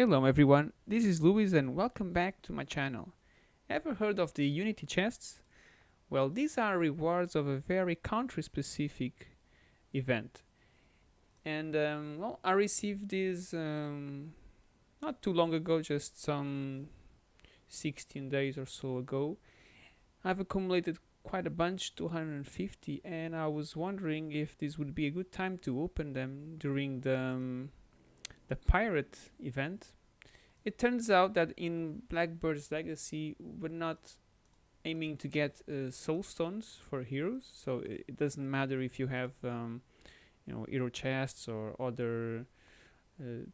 Hello everyone, this is Luis and welcome back to my channel. Ever heard of the Unity chests? Well, these are rewards of a very country-specific event. And um, well, I received these um, not too long ago, just some 16 days or so ago. I've accumulated quite a bunch, 250, and I was wondering if this would be a good time to open them during the um, the pirate event. It turns out that in Blackbird's Legacy, we're not aiming to get uh, soul stones for heroes, so it, it doesn't matter if you have, um, you know, hero chests or other uh,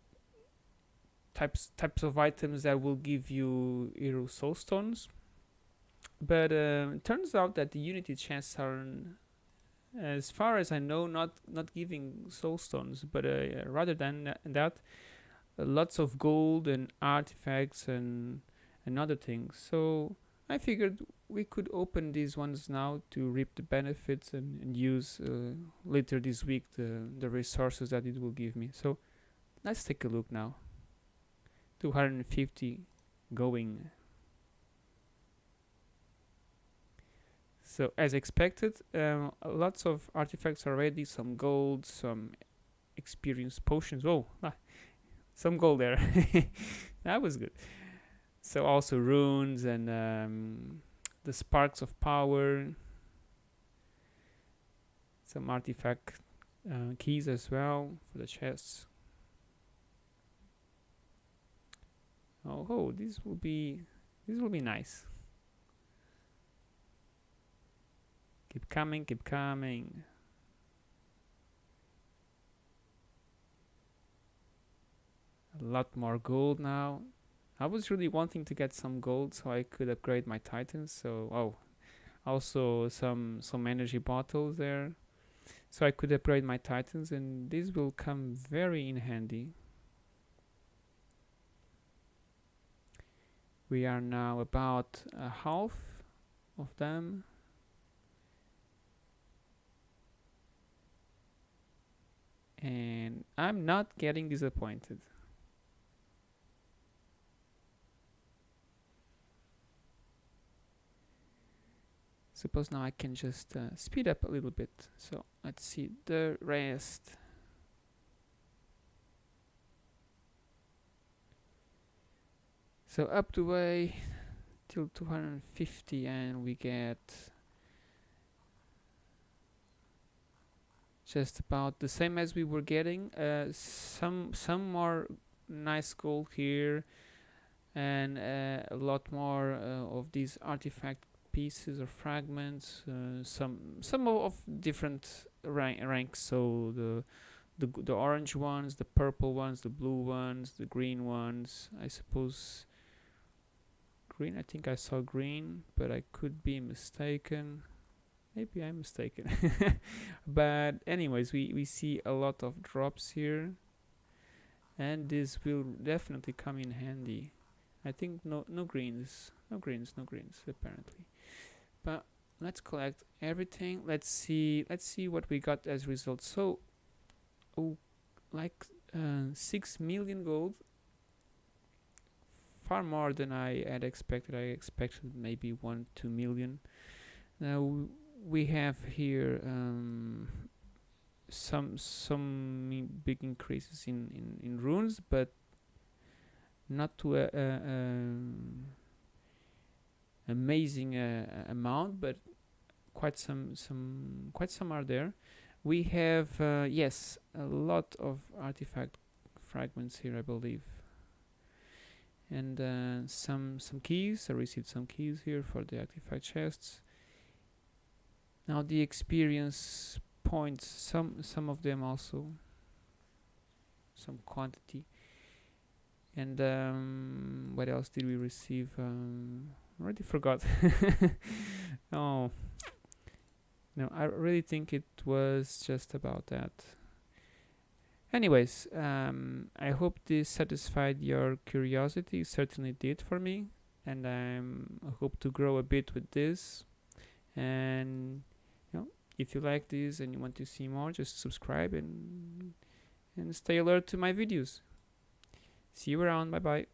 types types of items that will give you hero soul stones but uh, it turns out that the Unity chests are, as far as I know, not not giving soul stones, but uh, rather than that, uh, lots of gold and artifacts and and other things. So I figured we could open these ones now to reap the benefits and, and use uh, later this week the the resources that it will give me. So let's take a look now. 250 going So as expected, um, lots of artifacts already, some gold, some experience potions. Oh, ah, some gold there. that was good. So also runes and um, the sparks of power. Some artifact uh, keys as well for the chests. Oh, oh, this will be this will be nice. Keep coming, keep coming. A lot more gold now. I was really wanting to get some gold so I could upgrade my titans. So, oh, also some some energy bottles there. So I could upgrade my titans and this will come very in handy. We are now about a half of them. and I'm not getting disappointed. Suppose now I can just uh, speed up a little bit. So let's see the rest. So up the way till 250 and we get just about the same as we were getting. Uh, some some more nice gold here and uh, a lot more uh, of these artifact pieces or fragments uh, some some of different rank ranks. So the the the orange ones the purple ones the blue ones the green ones. I suppose green I think I saw green but I could be mistaken maybe I'm mistaken. But anyways we we see a lot of drops here. And this will definitely come in handy. I think no no greens. No greens no greens apparently. But let's collect everything. Let's see let's see what we got as results. So oh like uh, 6 million gold. Far more than I had expected. I expected maybe 1 2 million. Now we have here um, some some big increases in, in, in runes, but not to a, a, a amazing uh, amount, but quite some some quite some are there. We have uh, yes a lot of artifact fragments here, I believe, and uh, some some keys. I received some keys here for the artifact chests now the experience points some some of them also some quantity. And um, what else did we receive? Um, already forgot. Oh. No I really think it was just about that. Anyways um, I hope this satisfied your curiosity. It certainly did for me. And I hope to grow a bit with this. And if you like this and you want to see more just subscribe and and stay alert to my videos See you around. Bye bye.